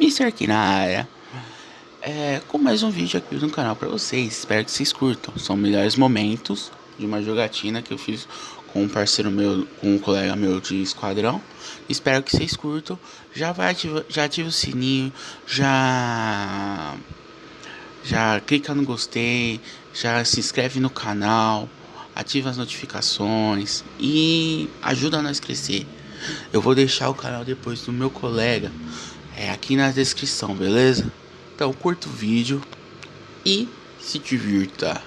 influencer aqui na área. É, com mais um vídeo aqui no canal pra vocês. Espero que vocês curtam. São melhores momentos de uma jogatina que eu fiz com um parceiro meu, com um colega meu de esquadrão. Espero que vocês curtam. Já vai ativa, já ativa o sininho, já já clica no gostei, já se inscreve no canal, ativa as notificações e ajuda nós a crescer. Eu vou deixar o canal depois do meu colega é aqui na descrição, beleza? Então curta o vídeo e se divirta.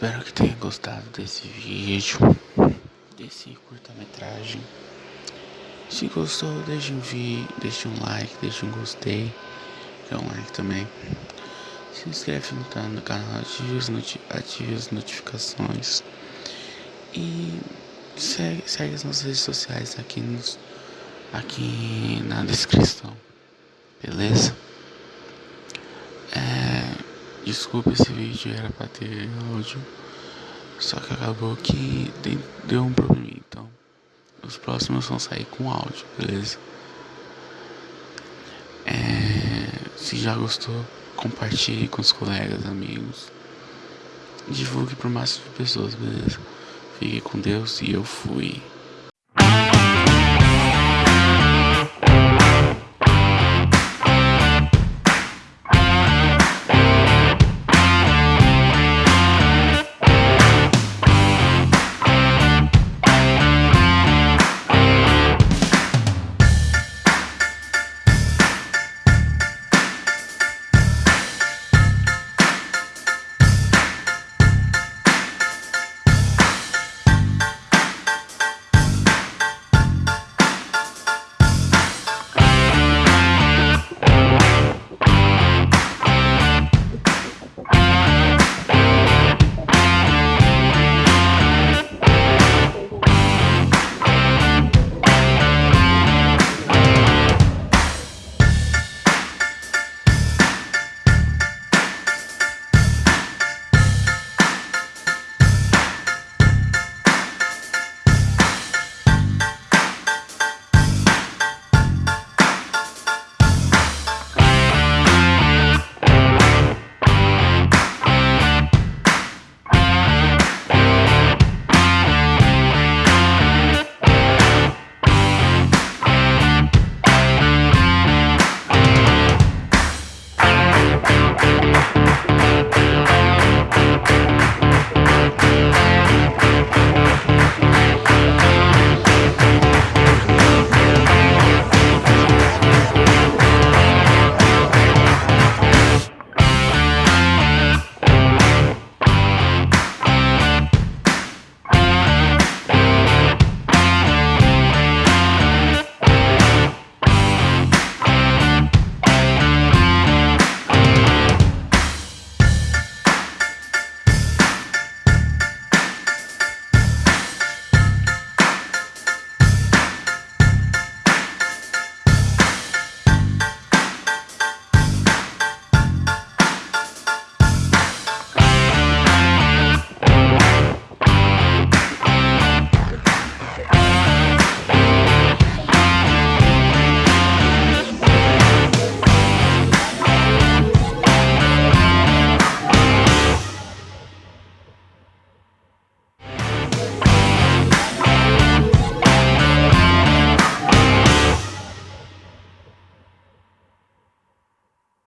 Espero que tenha gostado desse vídeo, desse curta-metragem. Se gostou, deixe um vídeo, deixe um like, deixe um gostei, que é um like também. Se inscreve no canal, ative as, ative as notificações e segue, segue as nossas redes sociais aqui, nos, aqui na descrição, beleza? Desculpa esse vídeo, era pra ter áudio, só que acabou que deu um problema, então os próximos vão sair com áudio, beleza? É, se já gostou, compartilhe com os colegas, amigos. Divulgue para o máximo de pessoas, beleza? Fique com Deus e eu fui.